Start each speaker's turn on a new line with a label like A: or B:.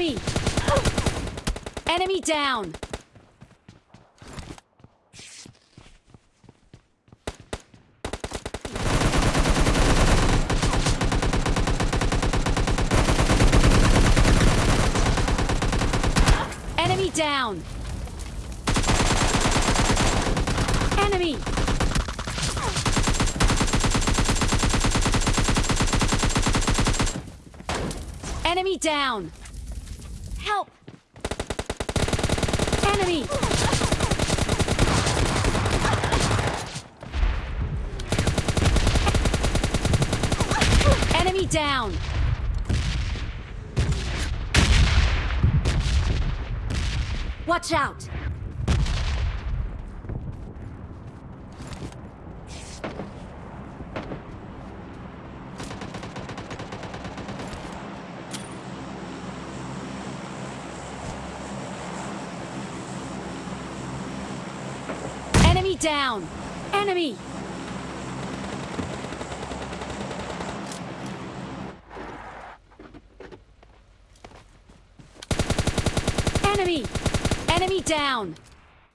A: Enemy! Enemy down! Enemy down! Enemy! Enemy down! Help! Enemy! Enemy down! Watch out! Enemy down! Enemy! Enemy! Enemy down!